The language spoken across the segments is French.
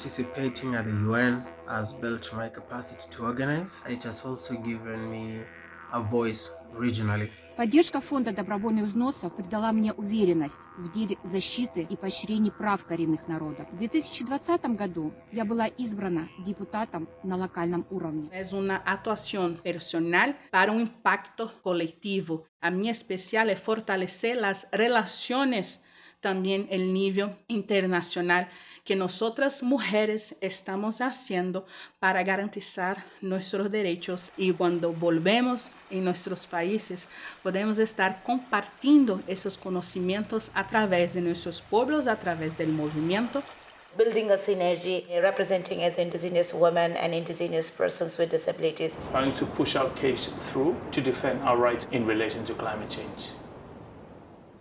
participating at the UN has built my capacity to organize. It has also given me a voice regionally. Поддержка фонда добровольных взносов придала мне уверенность в деле защиты и поощрения прав коренных народов. В 2020 году я была избрана депутатом на локальном уровне. Es una actuación personal para un impacto colectivo. A mí especial es fortalecer las relaciones también el nivel internacional que nosotras mujeres estamos haciendo para garantizar nuestros derechos y cuando volvemos en nuestros países podemos estar compartiendo esos conocimientos a través de nuestros pueblos, a través del movimiento. Building a synergy, representing as indigenous women and indigenous persons with disabilities. Trying to push our case through to defend our rights in relation to climate change.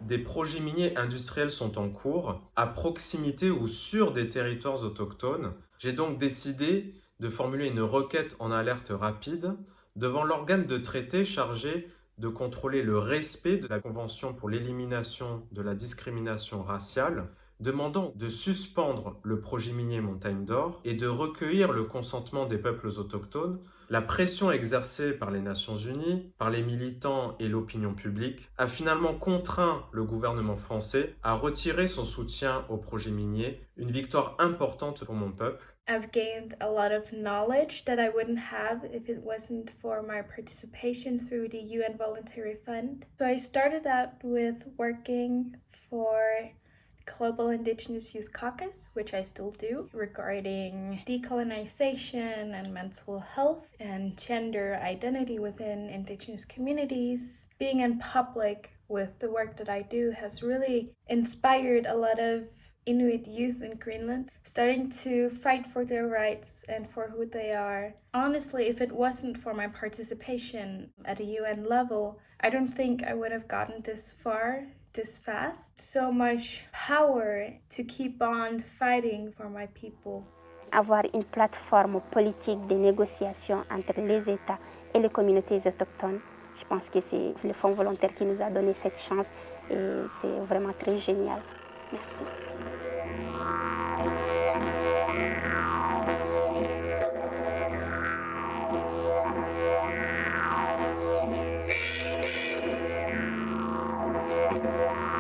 Des projets miniers industriels sont en cours, à proximité ou sur des territoires autochtones. J'ai donc décidé de formuler une requête en alerte rapide devant l'organe de traité chargé de contrôler le respect de la Convention pour l'élimination de la discrimination raciale, demandant de suspendre le projet minier Montagne d'Or et de recueillir le consentement des peuples autochtones la pression exercée par les Nations Unies, par les militants et l'opinion publique a finalement contraint le gouvernement français à retirer son soutien au projet minier, une victoire importante pour mon peuple. I've gained a lot of knowledge that I wouldn't have if it wasn't for my participation through the UN Voluntary Fund. So I started out with working for Global Indigenous Youth Caucus, which I still do, regarding decolonization and mental health and gender identity within Indigenous communities. Being in public with the work that I do has really inspired a lot of Inuit youth in Greenland starting to fight for their rights and for who they are. Honestly, if it wasn't for my participation at a UN level, I don't think I would have gotten this far this fast. So much power to keep on fighting for my people. Avoir une plateforme politique de négociation entre les États et les communautés autochtones, je pense que c'est le Fonds volontaire qui nous a donné cette chance et c'est vraiment très génial. Merci. Yeah. Bye.